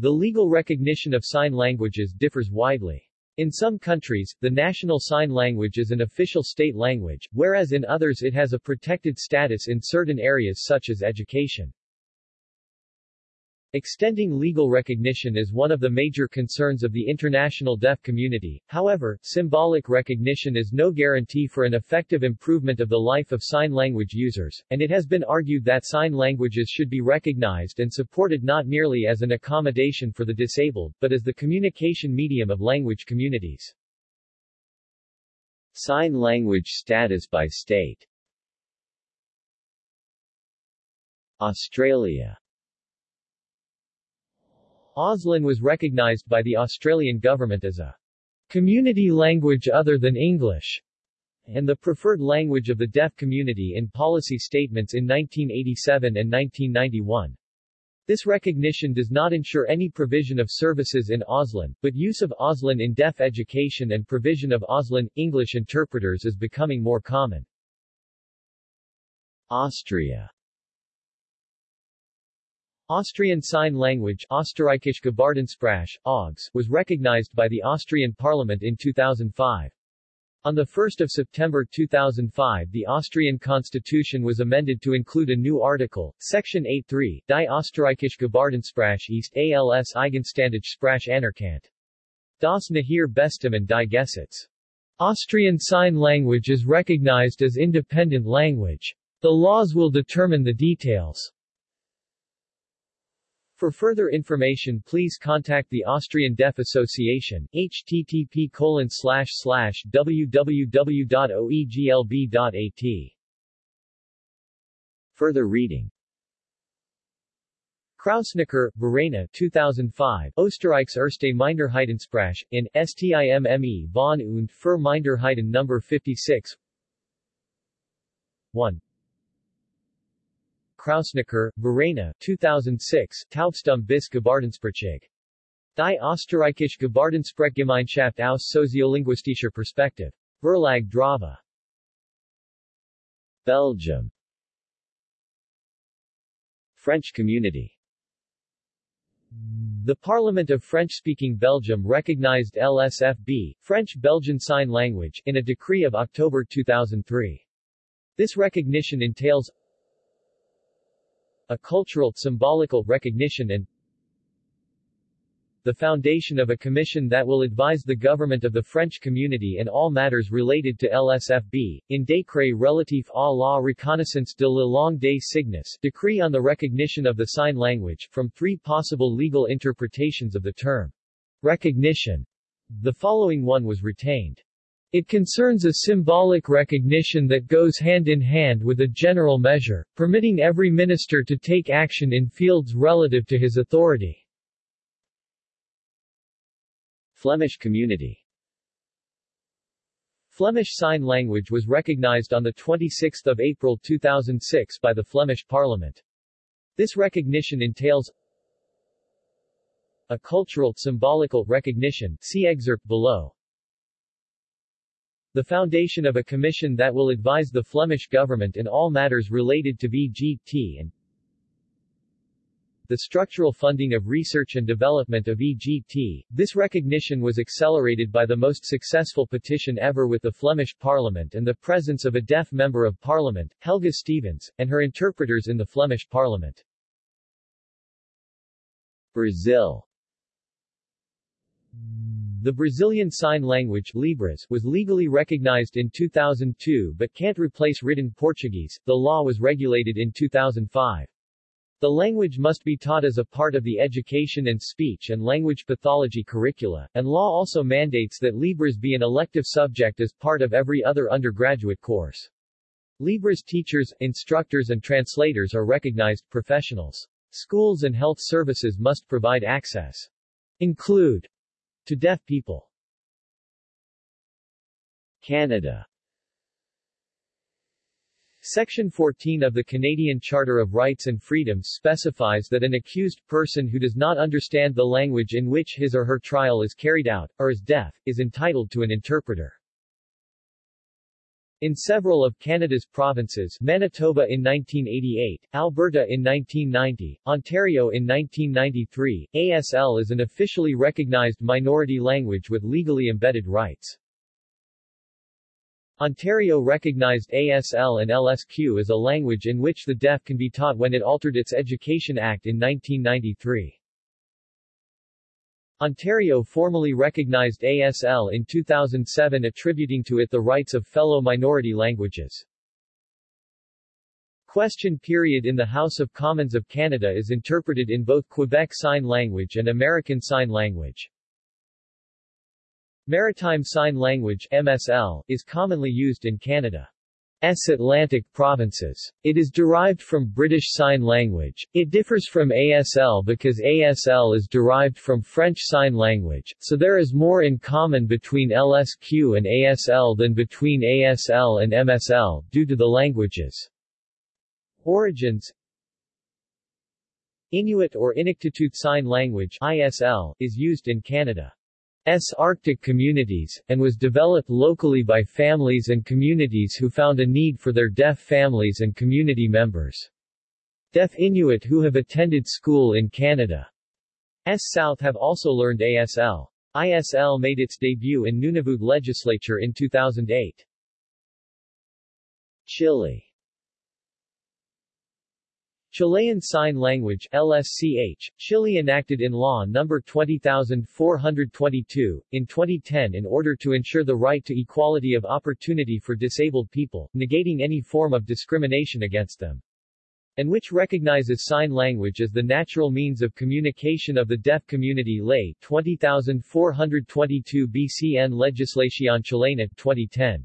The legal recognition of sign languages differs widely. In some countries, the national sign language is an official state language, whereas in others it has a protected status in certain areas such as education. Extending legal recognition is one of the major concerns of the international deaf community, however, symbolic recognition is no guarantee for an effective improvement of the life of sign language users, and it has been argued that sign languages should be recognized and supported not merely as an accommodation for the disabled, but as the communication medium of language communities. Sign language status by state. Australia Auslan was recognised by the Australian government as a community language other than English and the preferred language of the deaf community in policy statements in 1987 and 1991. This recognition does not ensure any provision of services in Auslan, but use of Auslan in deaf education and provision of Auslan English interpreters is becoming more common. Austria Austrian Sign Language Gebärdensprache, was recognized by the Austrian Parliament in 2005. On 1 September 2005 the Austrian constitution was amended to include a new article, Section 8.3, Die Österreichische Gebärdensprache ist als eigenständige Sprache anerkannt. Das Nahir Bestimmen die Gesetz. Austrian Sign Language is recognized as independent language. The laws will determine the details. For further information please contact the Austrian Deaf Association, http www.oeglb.at. Further reading Krausneker, Verena 2005, Österreichs erste Minderheitensprache, in, STIMME von und für Minderheiten No. 56 1. Krausneker, Verena 2006, Taubstum bis Gebärdensprachig. Die Österreichische Gebärdensprechgemeinschaft aus soziolinguistischer Perspektive. Verlag Drava. Belgium French community The Parliament of French-speaking Belgium recognized LSFB, French-Belgian Sign Language, in a decree of October 2003. This recognition entails a cultural, symbolical recognition and the foundation of a commission that will advise the government of the French community in all matters related to LSFB, in Décret relatif à la reconnaissance de la langue des signes, decree on the recognition of the sign language, from three possible legal interpretations of the term recognition. The following one was retained. It concerns a symbolic recognition that goes hand in hand with a general measure, permitting every minister to take action in fields relative to his authority. Flemish community Flemish Sign Language was recognized on 26 April 2006 by the Flemish Parliament. This recognition entails a cultural, symbolical recognition see excerpt below the foundation of a commission that will advise the Flemish government in all matters related to VGT and the structural funding of research and development of VGT. This recognition was accelerated by the most successful petition ever with the Flemish Parliament and the presence of a deaf member of Parliament, Helga Stevens, and her interpreters in the Flemish Parliament. Brazil the Brazilian Sign Language Libras was legally recognized in 2002 but can't replace written Portuguese. The law was regulated in 2005. The language must be taught as a part of the education and speech and language pathology curricula, and law also mandates that Libras be an elective subject as part of every other undergraduate course. Libras teachers, instructors and translators are recognized professionals. Schools and health services must provide access. Include to deaf people. Canada Section 14 of the Canadian Charter of Rights and Freedoms specifies that an accused person who does not understand the language in which his or her trial is carried out, or is deaf, is entitled to an interpreter. In several of Canada's provinces Manitoba in 1988, Alberta in 1990, Ontario in 1993, ASL is an officially recognized minority language with legally embedded rights. Ontario recognized ASL and LSQ as a language in which the deaf can be taught when it altered its Education Act in 1993. Ontario formally recognized ASL in 2007 attributing to it the rights of fellow minority languages. Question period in the House of Commons of Canada is interpreted in both Quebec Sign Language and American Sign Language. Maritime Sign Language MSL, is commonly used in Canada's Atlantic provinces. It is derived from British Sign Language. It differs from ASL because ASL is derived from French Sign Language, so there is more in common between LSQ and ASL than between ASL and MSL, due to the language's origins. Inuit or Inuktitut Sign Language ISL, is used in Canada. S. Arctic communities, and was developed locally by families and communities who found a need for their deaf families and community members. Deaf Inuit who have attended school in Canada's South have also learned ASL. ISL made its debut in Nunavut legislature in 2008. Chile Chilean Sign Language LSCH, Chile enacted in law No. 20422, in 2010 in order to ensure the right to equality of opportunity for disabled people, negating any form of discrimination against them and which recognizes sign language as the natural means of communication of the deaf community Ley 20422 BCN Legislación Chilena 2010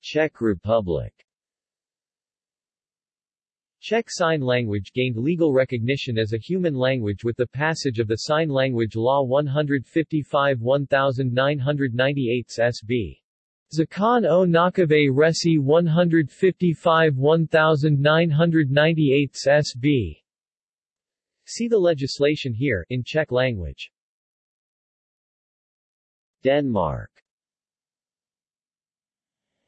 Czech Republic Czech Sign Language gained legal recognition as a human language with the passage of the Sign Language Law 155-1998 SB. Zakon o Nakave Resi 155-1998 SB. See the legislation here, in Czech language. Denmark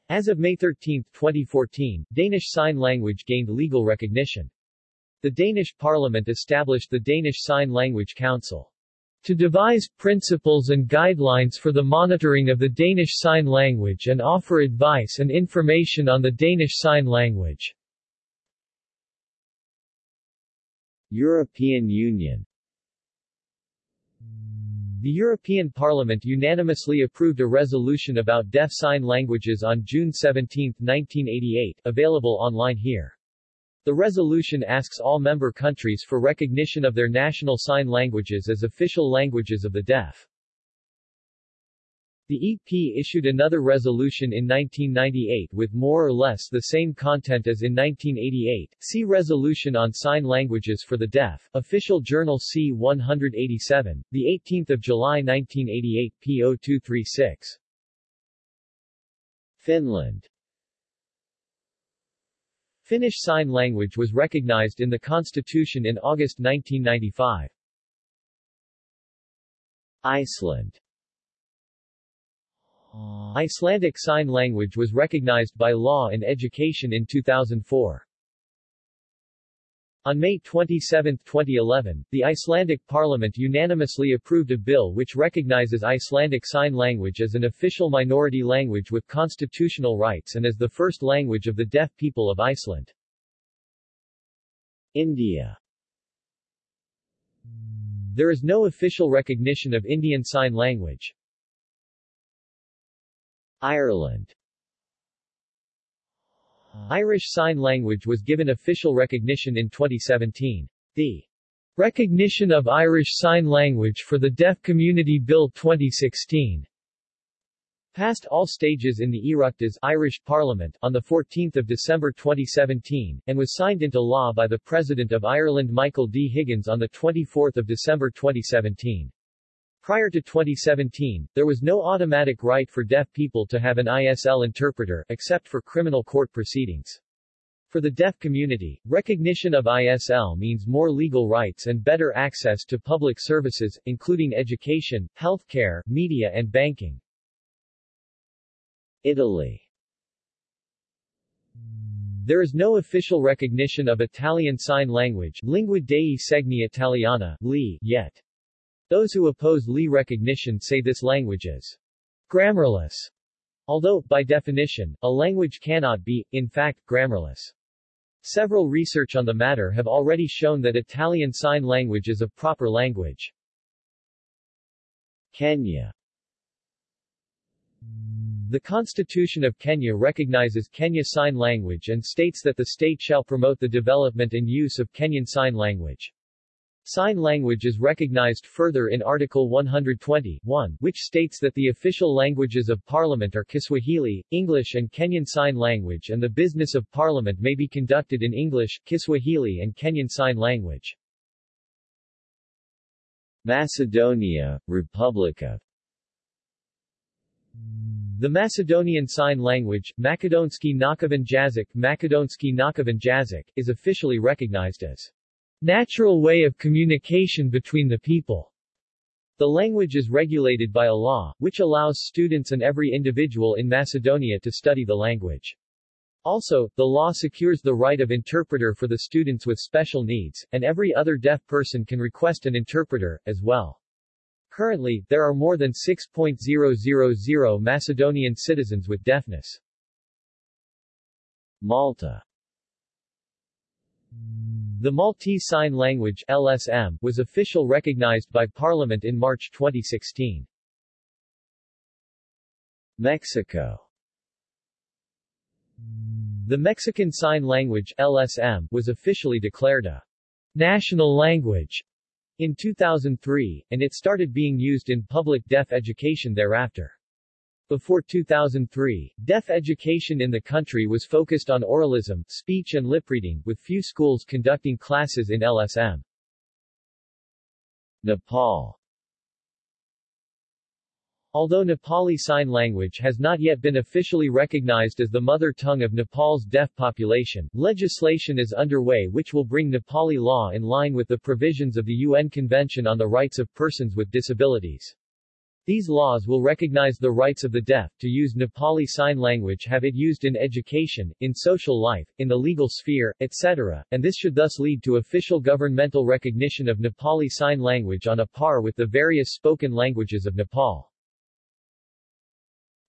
as of May 13, 2014, Danish Sign Language gained legal recognition. The Danish Parliament established the Danish Sign Language Council to devise principles and guidelines for the monitoring of the Danish Sign Language and offer advice and information on the Danish Sign Language. European Union the European Parliament unanimously approved a resolution about deaf sign languages on June 17, 1988, available online here. The resolution asks all member countries for recognition of their national sign languages as official languages of the deaf. The EP issued another resolution in 1998 with more or less the same content as in 1988. See Resolution on Sign Languages for the Deaf, Official Journal C-187, 18 July 1988, P0236. Finland Finnish Sign Language was recognized in the Constitution in August 1995. Iceland Icelandic Sign Language was recognized by law in education in 2004. On May 27, 2011, the Icelandic parliament unanimously approved a bill which recognizes Icelandic Sign Language as an official minority language with constitutional rights and as the first language of the deaf people of Iceland. India There is no official recognition of Indian Sign Language. Ireland Irish Sign Language was given official recognition in 2017. The Recognition of Irish Sign Language for the Deaf Community Bill 2016 passed all stages in the Oireachtas Irish Parliament on 14 December 2017, and was signed into law by the President of Ireland Michael D. Higgins on 24 December 2017. Prior to 2017, there was no automatic right for deaf people to have an ISL interpreter, except for criminal court proceedings. For the deaf community, recognition of ISL means more legal rights and better access to public services, including education, healthcare, media and banking. Italy There is no official recognition of Italian Sign Language Lingua dei segni italiana LI, yet. Those who oppose LI recognition say this language is grammarless, although, by definition, a language cannot be, in fact, grammarless. Several research on the matter have already shown that Italian Sign Language is a proper language. Kenya The Constitution of Kenya recognizes Kenya Sign Language and states that the state shall promote the development and use of Kenyan Sign Language. Sign language is recognized further in Article 120, 1, which states that the official languages of Parliament are Kiswahili, English and Kenyan Sign Language and the business of Parliament may be conducted in English, Kiswahili and Kenyan Sign Language. Macedonia, Republic of The Macedonian Sign Language, Makedonski Nakavan Jazyk, Makedonski Nakavan Jazyk, is officially recognized as natural way of communication between the people. The language is regulated by a law, which allows students and every individual in Macedonia to study the language. Also, the law secures the right of interpreter for the students with special needs, and every other deaf person can request an interpreter, as well. Currently, there are more than 6.000 Macedonian citizens with deafness. Malta The Maltese Sign Language LSM was official recognized by Parliament in March 2016. Mexico The Mexican Sign Language LSM was officially declared a national language in 2003, and it started being used in public deaf education thereafter. Before 2003, deaf education in the country was focused on oralism, speech and lip reading, with few schools conducting classes in LSM. Nepal Although Nepali Sign Language has not yet been officially recognized as the mother tongue of Nepal's deaf population, legislation is underway which will bring Nepali law in line with the provisions of the UN Convention on the Rights of Persons with Disabilities. These laws will recognize the rights of the deaf to use Nepali Sign Language have it used in education, in social life, in the legal sphere, etc., and this should thus lead to official governmental recognition of Nepali Sign Language on a par with the various spoken languages of Nepal.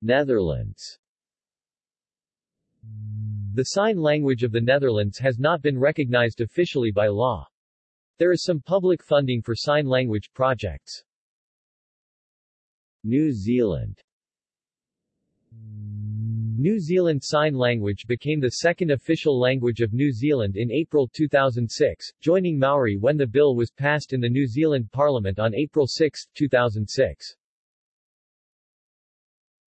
Netherlands The sign language of the Netherlands has not been recognized officially by law. There is some public funding for sign language projects. New Zealand New Zealand Sign Language became the second official language of New Zealand in April 2006, joining Maori when the bill was passed in the New Zealand Parliament on April 6, 2006.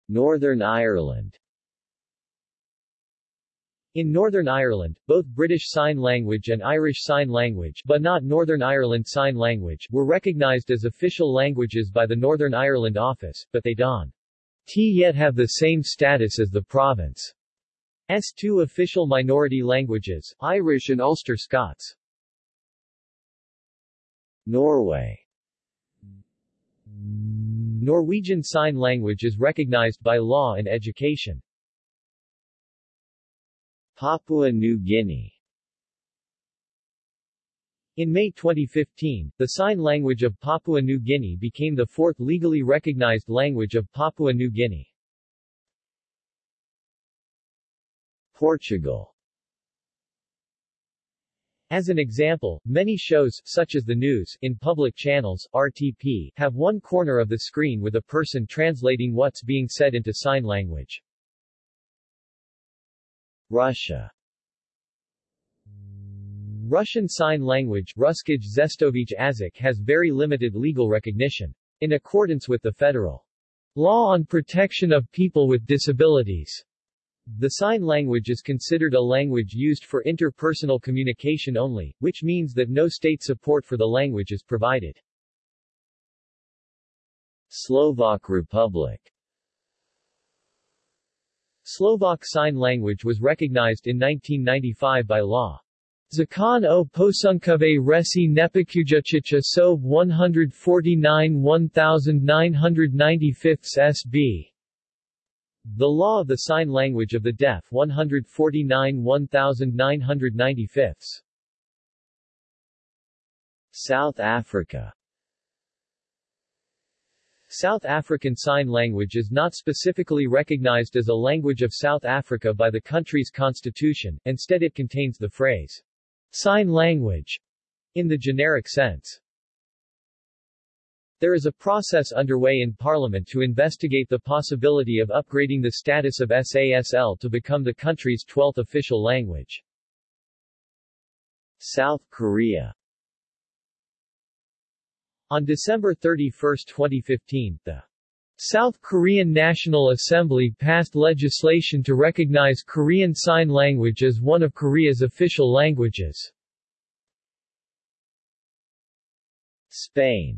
Northern Ireland In Northern Ireland, both British Sign Language and Irish Sign Language but not Northern Ireland Sign Language were recognized as official languages by the Northern Ireland Office, but they don't yet have the same status as the province's two official minority languages, Irish and Ulster Scots. Norway Norwegian Sign Language is recognized by law in education. Papua New Guinea In May 2015, the sign language of Papua New Guinea became the fourth legally recognized language of Papua New Guinea. Portugal As an example, many shows, such as the news, in public channels, RTP, have one corner of the screen with a person translating what's being said into sign language. Russia Russian Sign Language Ruskij Zestovich Azik has very limited legal recognition. In accordance with the federal law on protection of people with disabilities, the sign language is considered a language used for interpersonal communication only, which means that no state support for the language is provided. Slovak Republic Slovak Sign Language was recognized in 1995 by law. Zakon o posunkove resi nepikujachicha sov 149 1995 SB The Law of the Sign Language of the Deaf 149 1995 South Africa South African Sign Language is not specifically recognized as a language of South Africa by the country's constitution, instead it contains the phrase, sign language, in the generic sense. There is a process underway in Parliament to investigate the possibility of upgrading the status of SASL to become the country's 12th official language. South Korea On December 31, 2015, the South Korean National Assembly passed legislation to recognize Korean Sign Language as one of Korea's official languages. Spain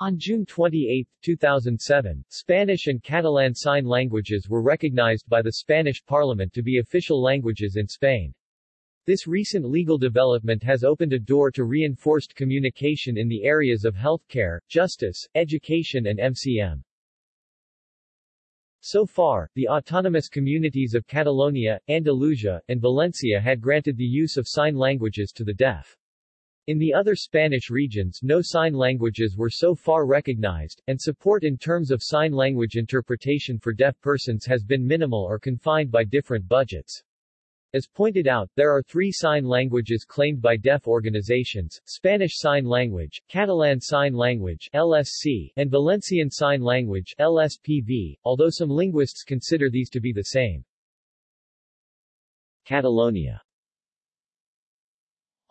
On June 28, 2007, Spanish and Catalan Sign Languages were recognized by the Spanish Parliament to be official languages in Spain. This recent legal development has opened a door to reinforced communication in the areas of healthcare, justice, education and MCM. So far, the autonomous communities of Catalonia, Andalusia, and Valencia had granted the use of sign languages to the deaf. In the other Spanish regions no sign languages were so far recognized, and support in terms of sign language interpretation for deaf persons has been minimal or confined by different budgets. As pointed out, there are three sign languages claimed by deaf organizations, Spanish Sign Language, Catalan Sign Language LSC, and Valencian Sign Language LSPV, although some linguists consider these to be the same. Catalonia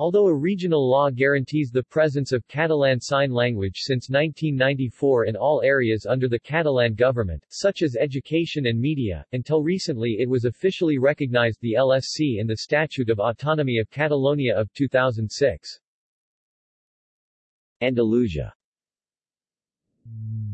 Although a regional law guarantees the presence of Catalan Sign Language since 1994 in all areas under the Catalan government, such as education and media, until recently it was officially recognized the LSC in the Statute of Autonomy of Catalonia of 2006. Andalusia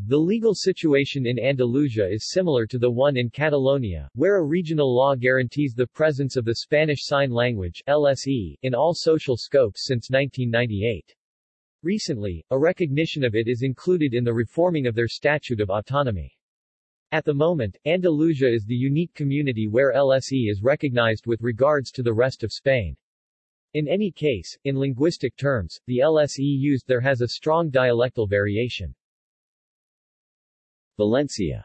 the legal situation in Andalusia is similar to the one in Catalonia, where a regional law guarantees the presence of the Spanish Sign Language LSE, in all social scopes since 1998. Recently, a recognition of it is included in the reforming of their Statute of Autonomy. At the moment, Andalusia is the unique community where LSE is recognized with regards to the rest of Spain. In any case, in linguistic terms, the LSE used there has a strong dialectal variation. Valencia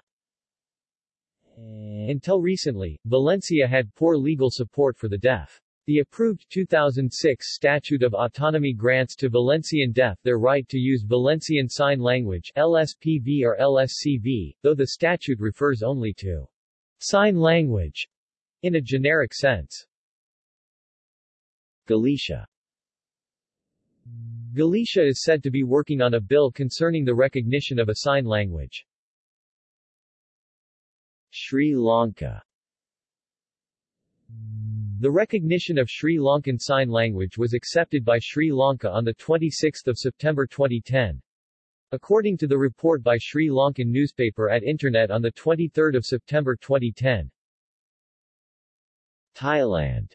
eh, Until recently, Valencia had poor legal support for the deaf. The approved 2006 Statute of Autonomy grants to Valencian deaf their right to use Valencian Sign Language LSPV or LSCV, though the statute refers only to sign language in a generic sense. Galicia Galicia is said to be working on a bill concerning the recognition of a sign language. Sri Lanka The recognition of Sri Lankan Sign Language was accepted by Sri Lanka on 26 September 2010. According to the report by Sri Lankan newspaper at Internet on 23 September 2010. Thailand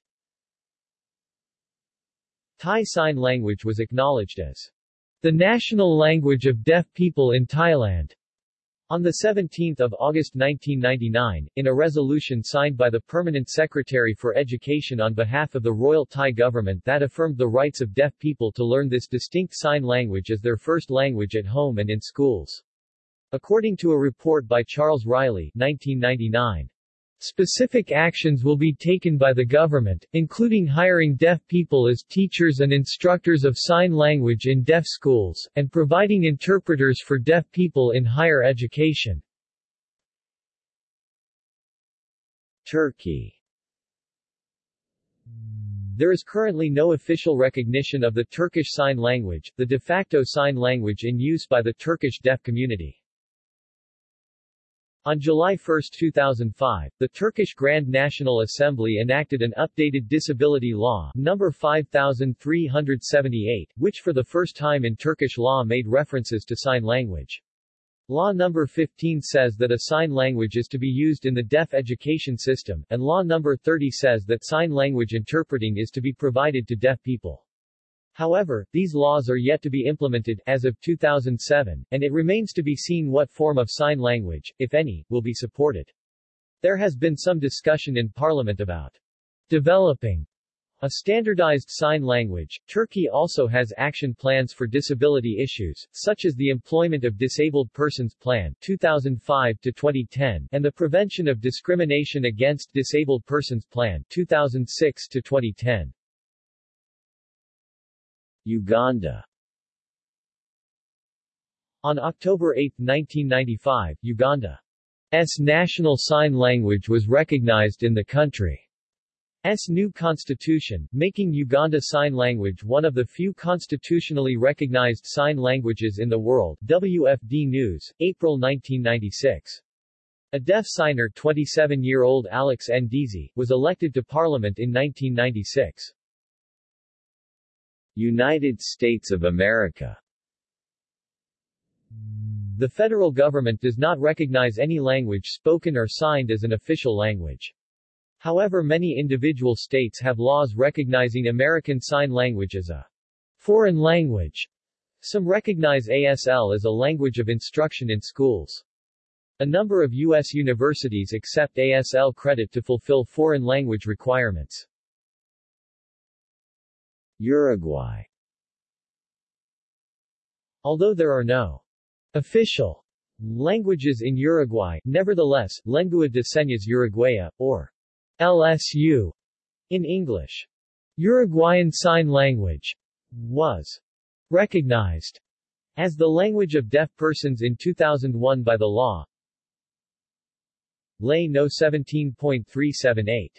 Thai Sign Language was acknowledged as the national language of deaf people in Thailand. On 17 August 1999, in a resolution signed by the Permanent Secretary for Education on behalf of the Royal Thai government that affirmed the rights of deaf people to learn this distinct sign language as their first language at home and in schools. According to a report by Charles Reilly 1999, Specific actions will be taken by the government, including hiring deaf people as teachers and instructors of sign language in deaf schools, and providing interpreters for deaf people in higher education. Turkey There is currently no official recognition of the Turkish Sign Language, the de facto sign language in use by the Turkish deaf community. On July 1, 2005, the Turkish Grand National Assembly enacted an updated disability law, number 5378, which for the first time in Turkish law made references to sign language. Law number 15 says that a sign language is to be used in the deaf education system, and Law number 30 says that sign language interpreting is to be provided to deaf people. However, these laws are yet to be implemented, as of 2007, and it remains to be seen what form of sign language, if any, will be supported. There has been some discussion in Parliament about developing a standardized sign language. Turkey also has action plans for disability issues, such as the Employment of Disabled Persons Plan 2005 to 2010 and the Prevention of Discrimination Against Disabled Persons Plan 2006 to 2010. Uganda On October 8, 1995, Uganda's national sign language was recognized in the country's new constitution, making Uganda Sign Language one of the few constitutionally recognized sign languages in the world WFD News, April 1996. A deaf signer 27-year-old Alex Ndeezi, was elected to parliament in 1996. United States of America The federal government does not recognize any language spoken or signed as an official language. However many individual states have laws recognizing American Sign Language as a foreign language. Some recognize ASL as a language of instruction in schools. A number of U.S. universities accept ASL credit to fulfill foreign language requirements. Uruguay Although there are no official languages in Uruguay, nevertheless, Lengua de Señas Uruguaya, or LSU, in English, Uruguayan Sign Language, was recognized as the language of deaf persons in 2001 by the law Ley No. 17.378.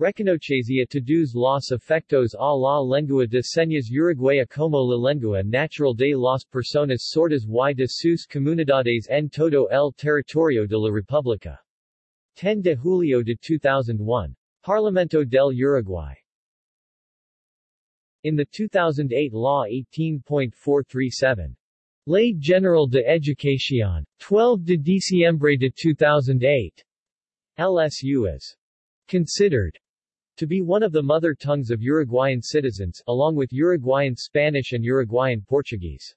Reconocesia todos los efectos a la lengua de señas uruguaya como la lengua natural de las personas sordas y de sus comunidades en todo el territorio de la República. 10 de julio de 2001. Parlamento del Uruguay. In the 2008 Law 18.437, Ley General de Educación, 12 de diciembre de 2008, LSU is considered to be one of the mother tongues of Uruguayan citizens, along with Uruguayan Spanish and Uruguayan Portuguese.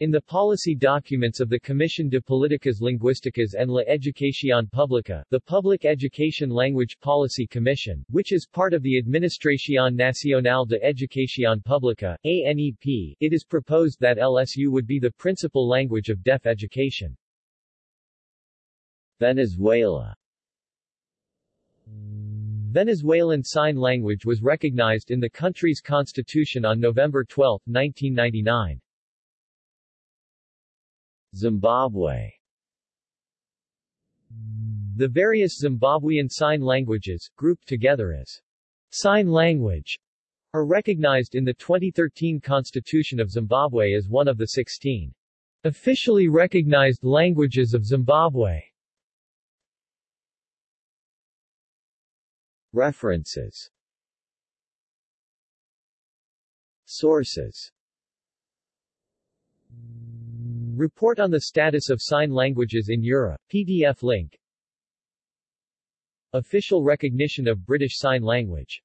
In the policy documents of the Comisión de Políticas Lingüísticas en la Educación Pública, the Public Education Language Policy Commission, which is part of the Administración Nacional de Educación Pública, ANEP, it is proposed that LSU would be the principal language of deaf education. Venezuela Venezuelan Sign Language was recognized in the country's constitution on November 12, 1999. Zimbabwe The various Zimbabwean sign languages, grouped together as sign language, are recognized in the 2013 Constitution of Zimbabwe as one of the 16 officially recognized languages of Zimbabwe. References. Sources. Report on the status of sign languages in Europe, PDF link. Official recognition of British Sign Language